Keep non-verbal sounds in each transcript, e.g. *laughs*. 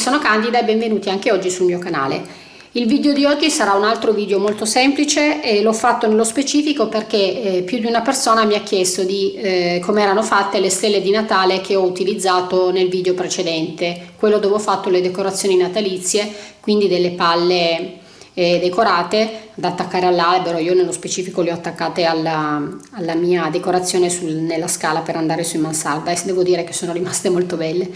Sono Candida e benvenuti anche oggi sul mio canale. Il video di oggi sarà un altro video molto semplice e l'ho fatto nello specifico perché eh, più di una persona mi ha chiesto di eh, come erano fatte le stelle di Natale che ho utilizzato nel video precedente, quello dove ho fatto le decorazioni natalizie, quindi delle palle eh, decorate da attaccare all'albero, io nello specifico le ho attaccate alla, alla mia decorazione sul, nella scala per andare su in mansarda e devo dire che sono rimaste *laughs* molto belle.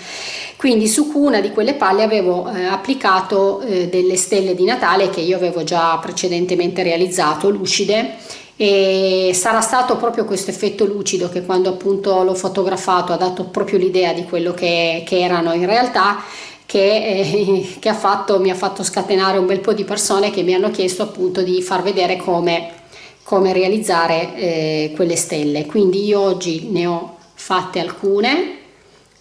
Quindi su una di quelle palle avevo eh, applicato eh, delle stelle di Natale che io avevo già precedentemente realizzato, lucide, e sarà stato proprio questo effetto lucido che quando appunto l'ho fotografato ha dato proprio l'idea di quello che, che erano in realtà che, eh, che ha fatto, mi ha fatto scatenare un bel po' di persone che mi hanno chiesto appunto di far vedere come, come realizzare eh, quelle stelle. Quindi io oggi ne ho fatte alcune,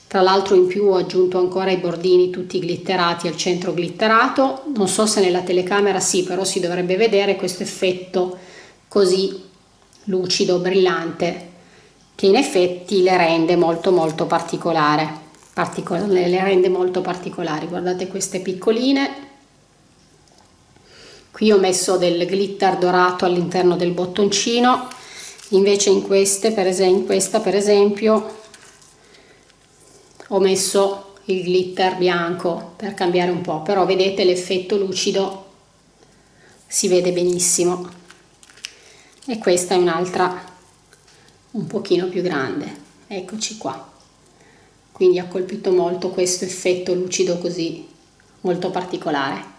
tra l'altro in più ho aggiunto ancora i bordini tutti glitterati al centro glitterato, non so se nella telecamera sì, però si dovrebbe vedere questo effetto così lucido, brillante, che in effetti le rende molto molto particolare le rende molto particolari. Guardate queste piccoline. Qui ho messo del glitter dorato all'interno del bottoncino. Invece in queste per in questa per esempio ho messo il glitter bianco per cambiare un po' però vedete l'effetto lucido si vede benissimo. E questa è un'altra un pochino più grande. Eccoci qua quindi ha colpito molto questo effetto lucido così molto particolare.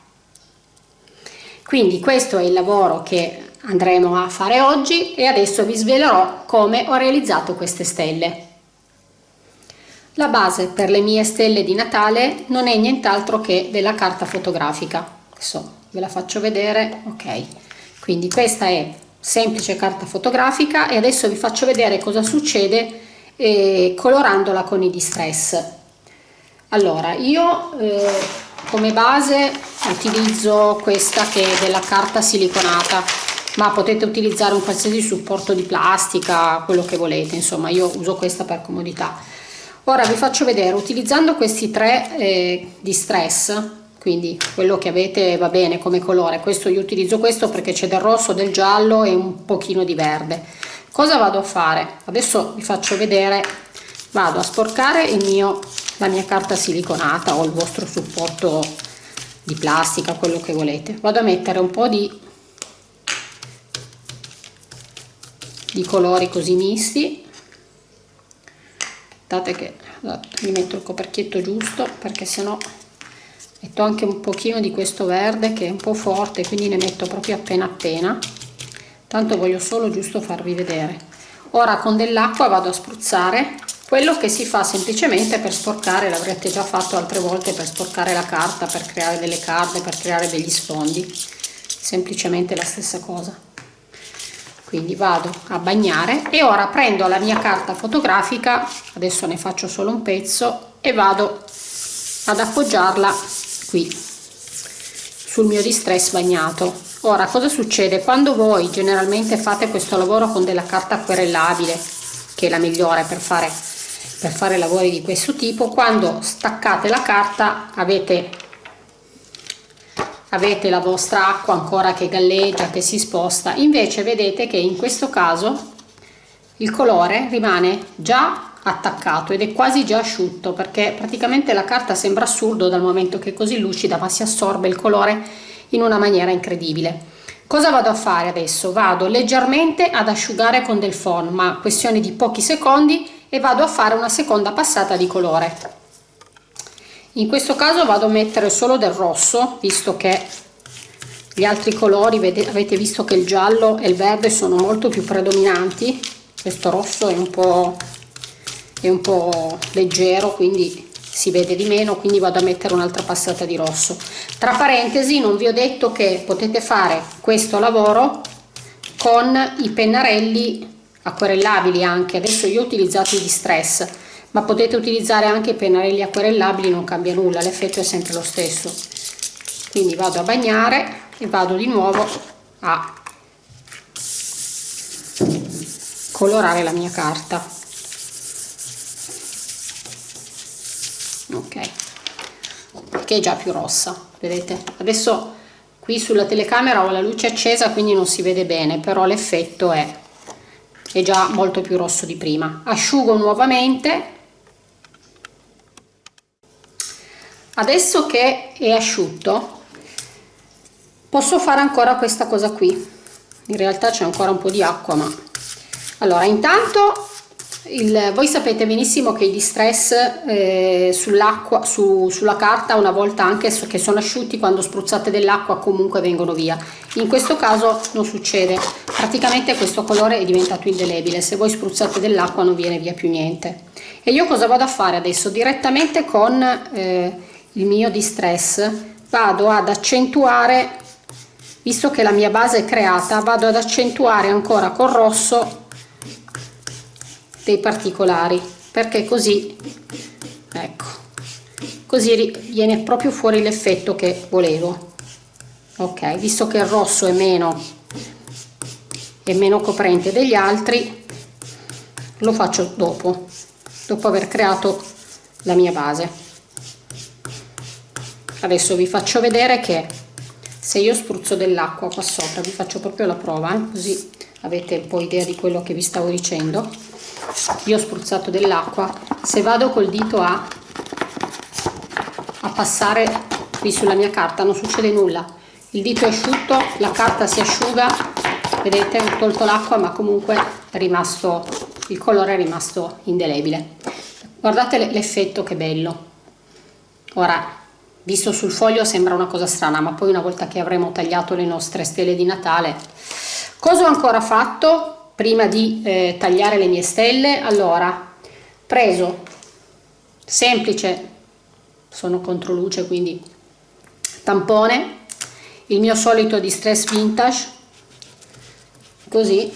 Quindi questo è il lavoro che andremo a fare oggi e adesso vi svelerò come ho realizzato queste stelle. La base per le mie stelle di Natale non è nient'altro che della carta fotografica. Adesso ve la faccio vedere ok. Quindi questa è semplice carta fotografica e adesso vi faccio vedere cosa succede eh, colorandola con i distress. Allora io eh, come base utilizzo questa che è della carta siliconata ma potete utilizzare un qualsiasi supporto di plastica quello che volete insomma io uso questa per comodità. Ora vi faccio vedere utilizzando questi tre eh, distress quindi quello che avete va bene come colore questo io utilizzo questo perché c'è del rosso del giallo e un pochino di verde cosa vado a fare? Adesso vi faccio vedere. Vado a sporcare mio la mia carta siliconata o il vostro supporto di plastica quello che volete. Vado a mettere un po di di colori così misti. Aspettate che mi metto il coperchietto giusto perché sennò metto anche un pochino di questo verde che è un po' forte quindi ne metto proprio appena appena tanto voglio solo giusto farvi vedere. Ora con dell'acqua vado a spruzzare quello che si fa semplicemente per sporcare l'avrete già fatto altre volte per sporcare la carta per creare delle carte per creare degli sfondi. Semplicemente la stessa cosa. Quindi vado a bagnare e ora prendo la mia carta fotografica adesso ne faccio solo un pezzo e vado ad appoggiarla qui sul mio distress bagnato ora cosa succede? Quando voi generalmente fate questo lavoro con della carta acquerellabile che è la migliore per fare per fare lavori di questo tipo quando staccate la carta avete avete la vostra acqua ancora che galleggia che si sposta. Invece vedete che in questo caso il colore rimane già attaccato ed è quasi già asciutto perché praticamente la carta sembra assurdo dal momento che è così lucida ma si assorbe il colore in una maniera incredibile. Cosa vado a fare adesso? Vado leggermente ad asciugare con del phon, ma questione di pochi secondi e vado a fare una seconda passata di colore. In questo caso vado a mettere solo del rosso, visto che gli altri colori, avete visto che il giallo e il verde sono molto più predominanti, questo rosso è un po', è un po leggero, quindi si vede di meno quindi vado a mettere un'altra passata di rosso. Tra parentesi non vi ho detto che potete fare questo lavoro con i pennarelli acquerellabili anche. Adesso io ho utilizzato i distress ma potete utilizzare anche i pennarelli acquerellabili non cambia nulla l'effetto è sempre lo stesso. Quindi vado a bagnare e vado di nuovo a colorare la mia carta che è già più rossa vedete? Adesso qui sulla telecamera ho la luce accesa quindi non si vede bene però l'effetto è, è già molto più rosso di prima. Asciugo nuovamente. Adesso che è asciutto posso fare ancora questa cosa qui. In realtà c'è ancora un po' di acqua ma allora intanto il, voi sapete benissimo che i distress eh, sull'acqua su, sulla carta una volta anche che sono asciutti quando spruzzate dell'acqua comunque vengono via. In questo caso non succede. Praticamente questo colore è diventato indelebile. Se voi spruzzate dell'acqua non viene via più niente. E io cosa vado a fare adesso? Direttamente con eh, il mio distress vado ad accentuare visto che la mia base è creata vado ad accentuare ancora col rosso dei particolari perché così ecco così viene proprio fuori l'effetto che volevo ok visto che il rosso è meno è meno coprente degli altri lo faccio dopo dopo aver creato la mia base adesso vi faccio vedere che se io spruzzo dell'acqua qua sopra vi faccio proprio la prova eh? così avete un po' idea di quello che vi stavo dicendo io ho spruzzato dell'acqua. Se vado col dito a, a passare qui sulla mia carta non succede nulla. Il dito è asciutto la carta si asciuga vedete ho tolto l'acqua ma comunque è rimasto il colore è rimasto indelebile. Guardate l'effetto che bello. Ora visto sul foglio sembra una cosa strana ma poi una volta che avremo tagliato le nostre stelle di Natale cosa ho ancora fatto prima di eh, tagliare le mie stelle. Allora preso. Semplice. Sono contro luce quindi tampone. Il mio solito distress vintage. Così.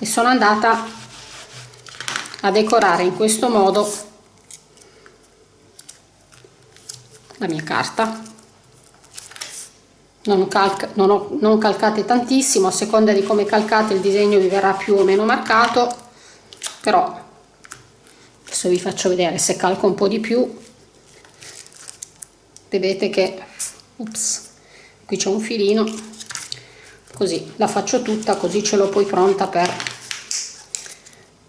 E sono andata a decorare in questo modo la mia carta non, calca, non, ho, non calcate tantissimo a seconda di come calcate il disegno vi verrà più o meno marcato però adesso vi faccio vedere se calco un po' di più. Vedete che ups, qui c'è un filino così la faccio tutta così ce l'ho poi pronta per,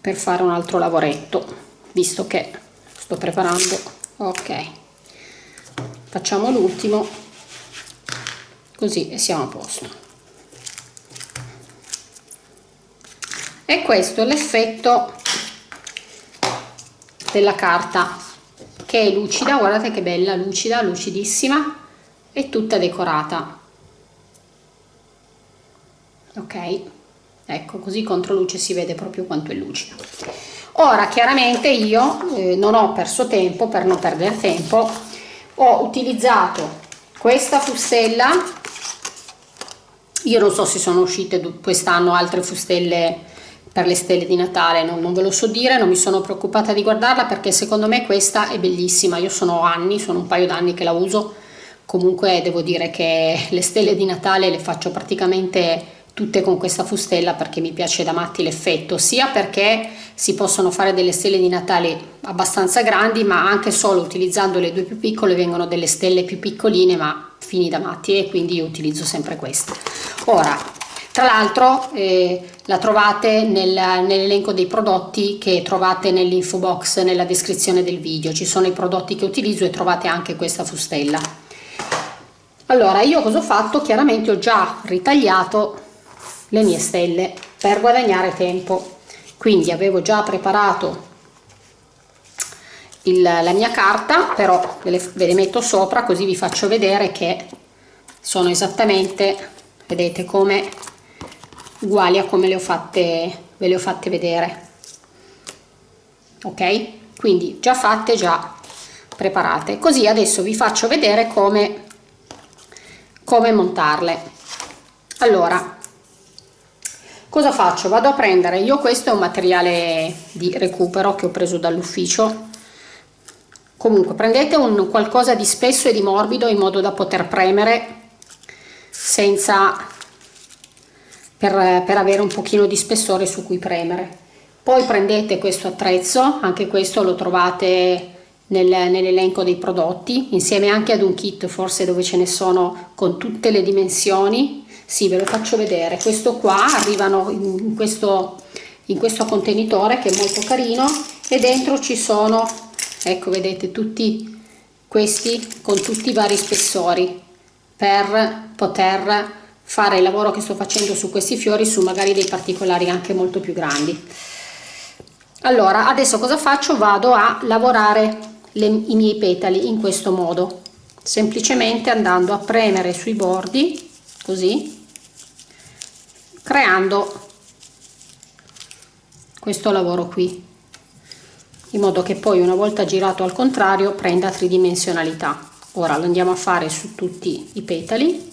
per fare un altro lavoretto visto che sto preparando. Ok facciamo l'ultimo così e siamo a posto. E questo è l'effetto della carta che è lucida guardate che bella lucida lucidissima e tutta decorata. Ok? Ecco così contro luce si vede proprio quanto è lucida. Ora chiaramente io eh, non ho perso tempo per non perdere tempo ho utilizzato questa fustella io non so se sono uscite quest'anno altre fustelle per le stelle di Natale, non, non, ve lo so dire, non mi sono preoccupata di guardarla perché secondo me questa è bellissima, io sono anni, sono un paio d'anni che la uso, comunque devo dire che le stelle di Natale le faccio praticamente tutte con questa fustella perché mi piace da matti l'effetto, sia perché si possono fare delle stelle di Natale abbastanza grandi, ma anche solo utilizzando le due più piccole vengono delle stelle più piccoline ma fini da matti e quindi io utilizzo sempre queste ora tra l'altro eh, la trovate nel, nell'elenco dei prodotti che trovate nell'info box nella descrizione del video. Ci sono i prodotti che utilizzo e trovate anche questa fustella. Allora io cosa ho fatto? Chiaramente ho già ritagliato le mie stelle per guadagnare tempo. Quindi avevo già preparato il, la mia carta però ve le, ve le metto sopra così vi faccio vedere che sono esattamente vedete come uguali a come le ho fatte ve le ho fatte vedere. Ok? Quindi già fatte già preparate. Così adesso vi faccio vedere come come montarle. Allora cosa faccio? Vado a prendere io questo è un materiale di recupero che ho preso dall'ufficio. Comunque prendete un qualcosa di spesso e di morbido in modo da poter premere senza per, per avere un pochino di spessore su cui premere. Poi prendete questo attrezzo anche questo lo trovate nel, nell'elenco dei prodotti insieme anche ad un kit forse dove ce ne sono con tutte le dimensioni. Sì ve lo faccio vedere. Questo qua arrivano in questo in questo contenitore che è molto carino e dentro ci sono ecco vedete tutti questi con tutti i vari spessori per poter fare il lavoro che sto facendo su questi fiori su magari dei particolari anche molto più grandi. Allora adesso cosa faccio? Vado a lavorare le, i miei petali in questo modo. Semplicemente andando a premere sui bordi così creando questo lavoro qui. In modo che poi una volta girato al contrario prenda tridimensionalità ora lo andiamo a fare su tutti i petali.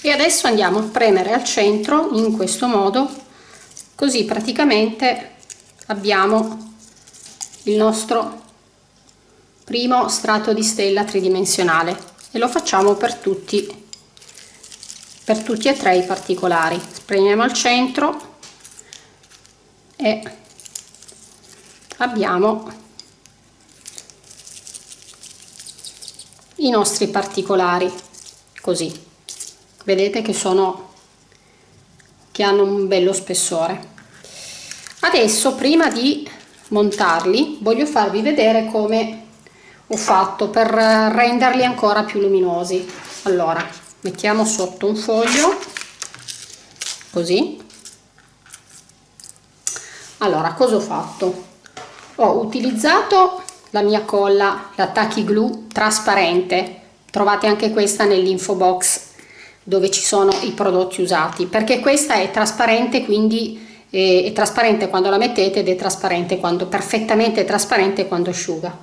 E adesso andiamo a premere al centro in questo modo così praticamente abbiamo il nostro primo strato di stella tridimensionale. E lo facciamo per tutti per tutti e tre i particolari. Premiamo al centro e abbiamo i nostri particolari così. Vedete che sono che hanno un bello spessore. Adesso prima di montarli voglio farvi vedere come ho fatto per renderli ancora più luminosi. Allora mettiamo sotto un foglio così. Allora cosa ho fatto ho utilizzato la mia colla la Tacky Glue trasparente. Trovate anche questa nell'info box dove ci sono i prodotti usati perché questa è trasparente quindi eh, è trasparente quando la mettete ed è trasparente quando perfettamente trasparente quando asciuga.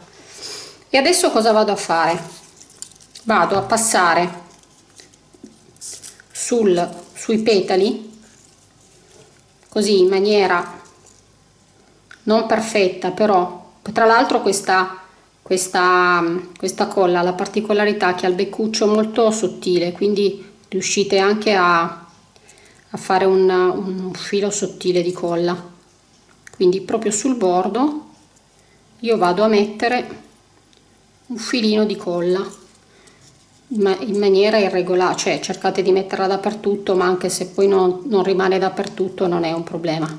E adesso cosa vado a fare? Vado a passare sul, sui petali così in maniera non perfetta però tra l'altro questa questa questa colla la particolarità che ha il beccuccio molto sottile quindi riuscite anche a, a fare un, un filo sottile di colla. Quindi proprio sul bordo io vado a mettere un filino di colla in maniera irregolare cioè cercate di metterla dappertutto ma anche se poi non, non rimane dappertutto non è un problema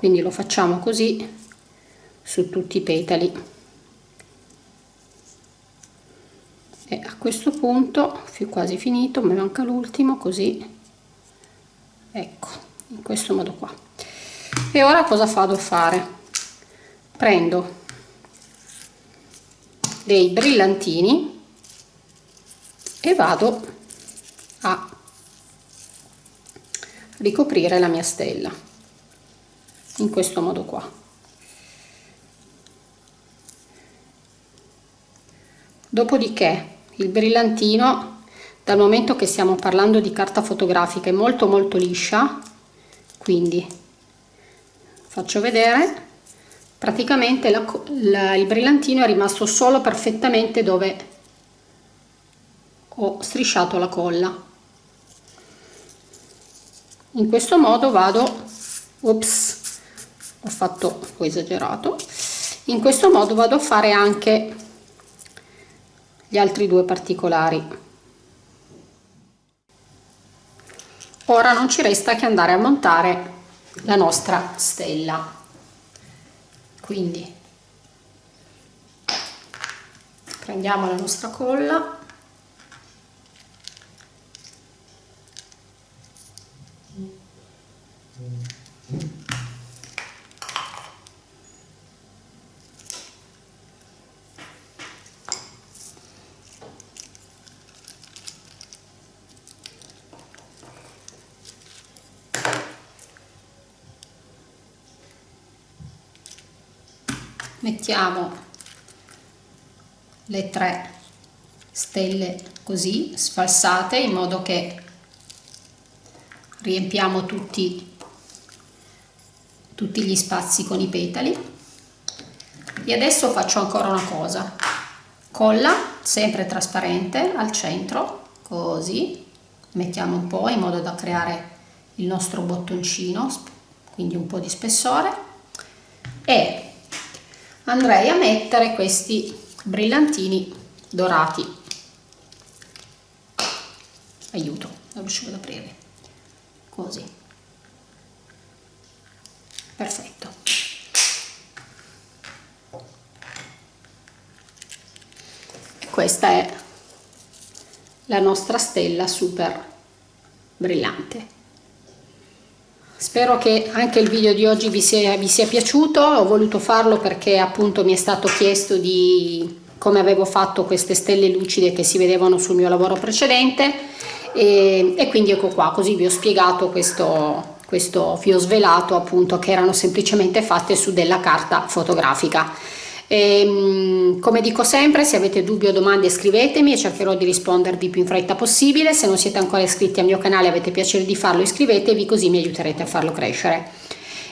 quindi lo facciamo così su tutti i petali. E a questo punto quasi finito mi manca l'ultimo così. Ecco in questo modo qua. E ora cosa vado a fare? Prendo dei brillantini e vado a ricoprire la mia stella in questo modo qua. Dopodiché il brillantino dal momento che stiamo parlando di carta fotografica è molto molto liscia quindi faccio vedere. Praticamente la, la, il brillantino è rimasto solo perfettamente dove ho strisciato la colla. In questo modo vado ops ho fatto ho esagerato. In questo modo vado a fare anche gli altri due particolari. Ora non ci resta che andare a montare la nostra stella. Quindi prendiamo la nostra colla mettiamo le tre stelle così sfalsate in modo che riempiamo tutti, tutti gli spazi con i petali. E adesso faccio ancora una cosa. Colla sempre trasparente al centro così. Mettiamo un po' in modo da creare il nostro bottoncino quindi un po' di spessore. E andrei a mettere questi brillantini dorati. Aiuto non riuscivo ad aprire così. Perfetto. Questa è la nostra stella super brillante spero che anche il video di oggi vi sia, vi sia piaciuto. Ho voluto farlo perché appunto mi è stato chiesto di come avevo fatto queste stelle lucide che si vedevano sul mio lavoro precedente. E, e quindi ecco qua così vi ho spiegato questo questo fio svelato appunto che erano semplicemente fatte su della carta fotografica e, ehm, come dico sempre, se avete dubbi o domande scrivetemi e cercherò di rispondervi più in fretta possibile. Se non siete ancora iscritti al mio canale e avete piacere di farlo, iscrivetevi così mi aiuterete a farlo crescere.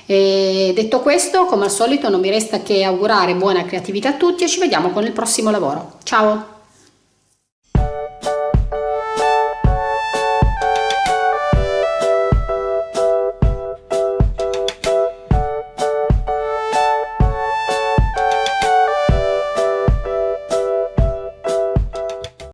E detto questo, come al solito non mi resta che augurare buona creatività a tutti e ci vediamo con il prossimo lavoro. Ciao!